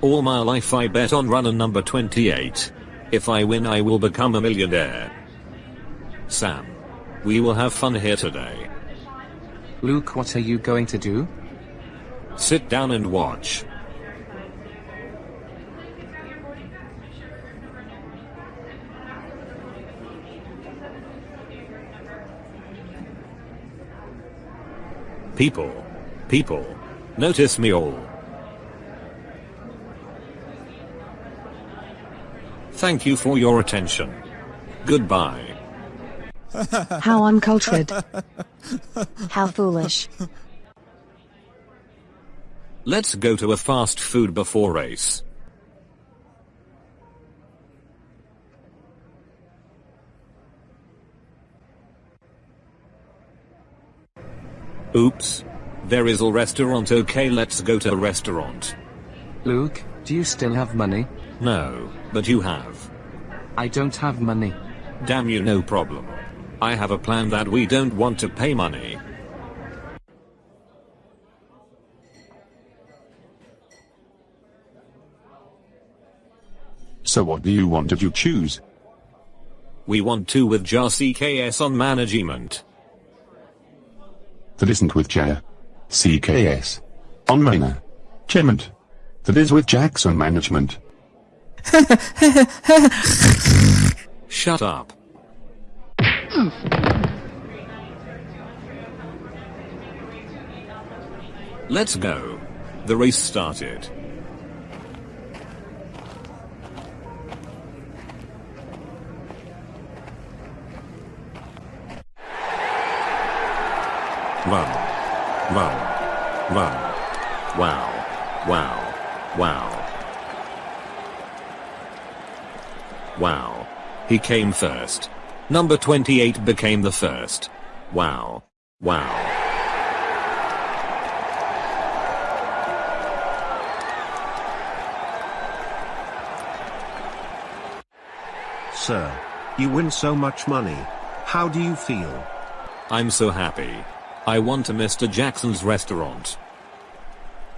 All my life I bet on runner number 28. If I win I will become a millionaire. Sam. We will have fun here today. Luke, what are you going to do? Sit down and watch. People. People. Notice me all. Thank you for your attention. Goodbye. How uncultured. How foolish. Let's go to a fast food before race. Oops. There is a restaurant okay let's go to a restaurant. Luke, do you still have money? No, but you have. I don't have money. Damn you no problem. I have a plan that we don't want to pay money. So what do you want if you choose? We want to with JAR CKS on management. That isn't with J. CKS. On management. That is with Jackson Management. Shut up. Let's go. The race started. Run. Run. Run. Wow. Wow. Wow. Wow. He came first. Number 28 became the first. Wow. Wow. Sir. You win so much money. How do you feel? I'm so happy. I want to Mr. Jackson's restaurant.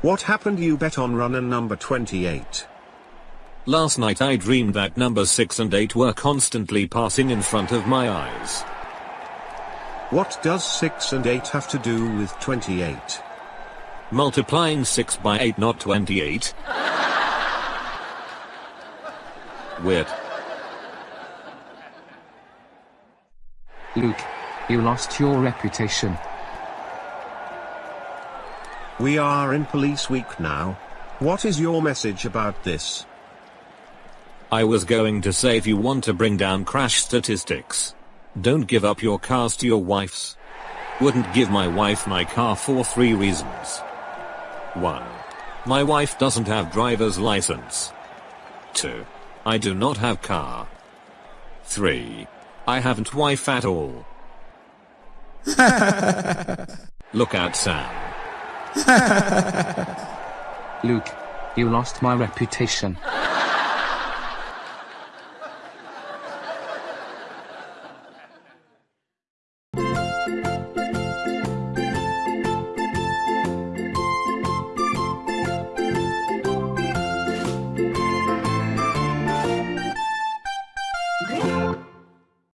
What happened you bet on runner number 28? Last night I dreamed that numbers 6 and 8 were constantly passing in front of my eyes. What does 6 and 8 have to do with 28? Multiplying 6 by 8 not 28. Weird. Luke, you lost your reputation. We are in police week now. What is your message about this? I was going to say if you want to bring down crash statistics, don't give up your cars to your wife's. Wouldn't give my wife my car for three reasons. 1. My wife doesn't have driver's license. 2. I do not have car. 3. I haven't wife at all. Look at Sam. Luke, you lost my reputation.